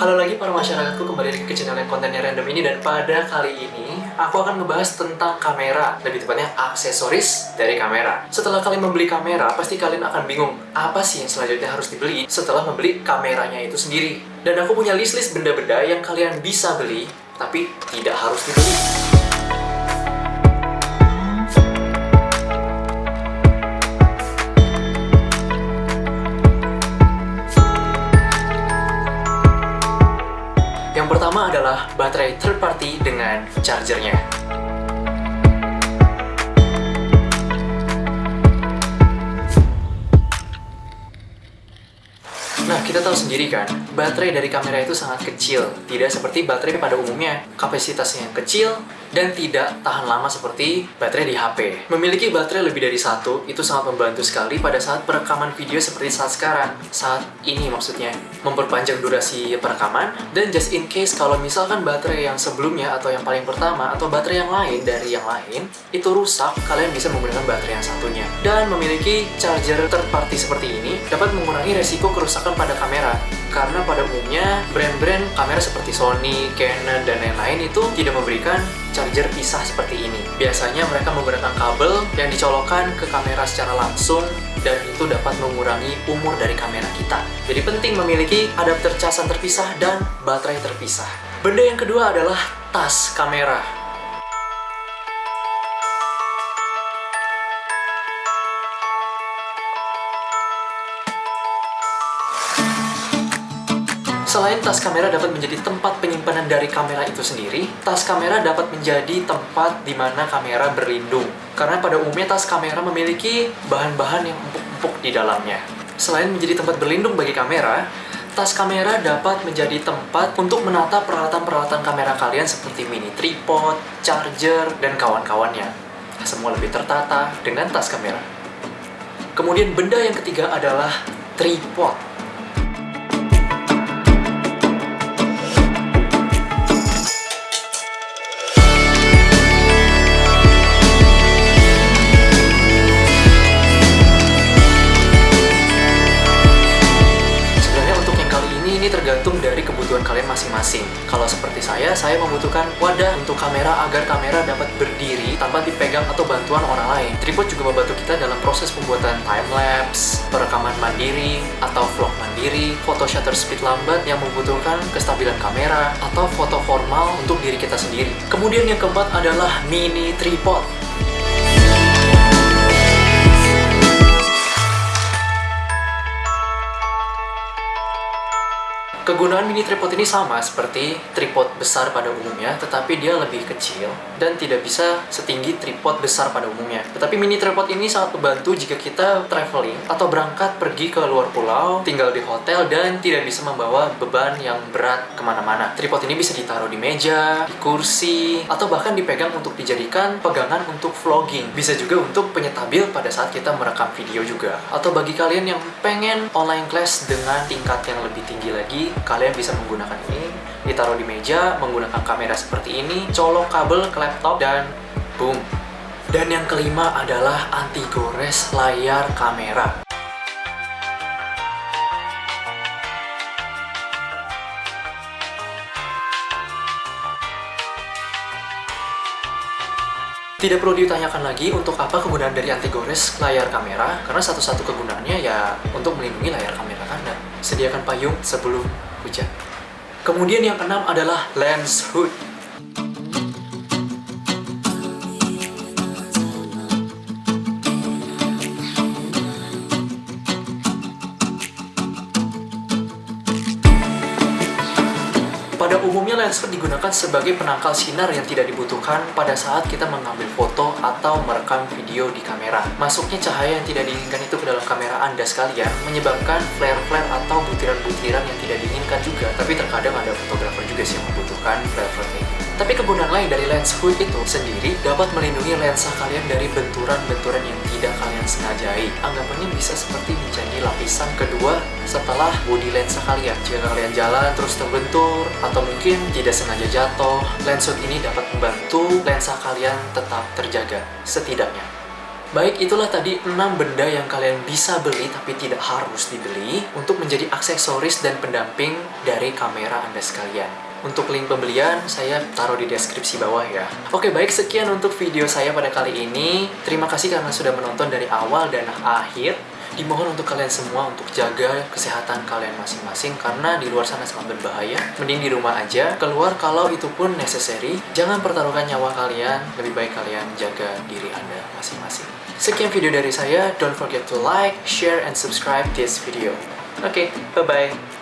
Halo lagi para masyarakatku kembali lagi ke channel yang kontennya random ini. Dan pada kali ini aku akan ngebahas tentang kamera. Lebih tepatnya aksesoris dari kamera. Setelah kalian membeli kamera pasti kalian akan bingung apa sih yang selanjutnya harus dibeli setelah membeli kameranya itu sendiri. Dan aku punya list-list benda-benda yang kalian bisa beli tapi tidak harus dibeli Pertama adalah baterai third party dengan chargernya. Nah, kita tahu sendiri kan, baterai dari kamera itu sangat kecil. Tidak seperti baterai pada umumnya, kapasitasnya yang kecil dan tidak tahan lama seperti baterai di HP. Memiliki baterai lebih dari satu, itu sangat membantu sekali pada saat perekaman video seperti saat sekarang. Saat ini maksudnya, memperpanjang durasi perekaman, dan just in case kalau misalkan baterai yang sebelumnya atau yang paling pertama, atau baterai yang lain dari yang lain, itu rusak, kalian bisa menggunakan baterai yang satunya. Dan memiliki charger third party seperti ini, dapat mengurangi resiko kerusakan pada kamera karena pada umumnya brand-brand kamera seperti Sony, Canon, dan lain-lain itu tidak memberikan charger pisah seperti ini. Biasanya mereka menggunakan kabel yang dicolokkan ke kamera secara langsung dan itu dapat mengurangi umur dari kamera kita. Jadi penting memiliki adapter casan terpisah dan baterai terpisah. Benda yang kedua adalah tas kamera. Selain tas kamera dapat menjadi tempat penyimpanan dari kamera itu sendiri, tas kamera dapat menjadi tempat di mana kamera berlindung. Karena pada umumnya tas kamera memiliki bahan-bahan yang empuk-empuk di dalamnya. Selain menjadi tempat berlindung bagi kamera, tas kamera dapat menjadi tempat untuk menata peralatan-peralatan kamera kalian seperti mini tripod, charger, dan kawan-kawannya. Semua lebih tertata dengan tas kamera. Kemudian benda yang ketiga adalah tripod. Saya, membutuhkan wadah untuk kamera agar kamera dapat berdiri tanpa dipegang atau bantuan orang lain. Tripod juga membantu kita dalam proses pembuatan time lapse, perekaman mandiri atau vlog mandiri, foto shutter speed lambat yang membutuhkan kestabilan kamera atau foto formal untuk diri kita sendiri. Kemudian yang keempat adalah mini tripod. Kegunaan mini tripod ini sama seperti tripod besar pada umumnya, tetapi dia lebih kecil dan tidak bisa setinggi tripod besar pada umumnya. Tetapi mini tripod ini sangat membantu jika kita traveling atau berangkat pergi ke luar pulau, tinggal di hotel, dan tidak bisa membawa beban yang berat ke mana-mana. Tripod ini bisa ditaruh di meja, di kursi, atau bahkan dipegang untuk dijadikan pegangan untuk vlogging. Bisa juga untuk penyetabil pada saat kita merekam video juga. Atau bagi kalian yang pengen online class dengan tingkat yang lebih tinggi lagi, kalian bisa menggunakan ini ditaruh di meja menggunakan kamera seperti ini colok kabel ke laptop dan boom dan yang kelima adalah anti gores layar kamera Tidak perlu ditanyakan lagi untuk apa kegunaan dari anti gores layar kamera karena satu-satu kegunaannya ya untuk melindungi layar kamera Anda. Sediakan payung sebelum hujan. Kemudian yang keenam adalah lens hood. Pada umumnya lens hood digunakan sebagai penangkal sinar yang tidak dibutuhkan pada saat kita mengambil foto atau merekam video di kamera. Masuknya cahaya yang tidak diinginkan itu ke dalam kamera Anda sekalian menyebabkan flare-flare atau butiran-butiran yang tidak diinginkan juga. Tapi terkadang ada fotografer juga sih yang membutuhkan flare-flare kayak gitu. Tapi kegunaan lain dari lens hood itu sendiri dapat melindungi lensa kalian dari benturan-benturan yang tidak kalian sengajai. Anggapannya bisa seperti menjadi lapisan kedua setelah bodi lensa kalian. Jika kalian jalan terus terbentur atau mungkin tidak sengaja jatuh, lens hood ini dapat membantu lensa kalian tetap terjaga setidaknya. Baik, itulah tadi 6 benda yang kalian bisa beli tapi tidak harus dibeli untuk menjadi aksesoris dan pendamping dari kamera Anda sekalian. Untuk link pembelian, saya taruh di deskripsi bawah ya. Oke, baik sekian untuk video saya pada kali ini. Terima kasih karena sudah menonton dari awal dan akhir. Dimohon untuk kalian semua untuk jaga kesehatan kalian masing-masing karena di luar sana sangat berbahaya. Mending di rumah aja. Keluar kalau itu pun necessary. Jangan pertaruhkan nyawa kalian. Lebih baik kalian jaga diri Anda masing-masing. Sekian video dari saya. Don't forget to like, share, and subscribe this video. Oke, okay, bye-bye.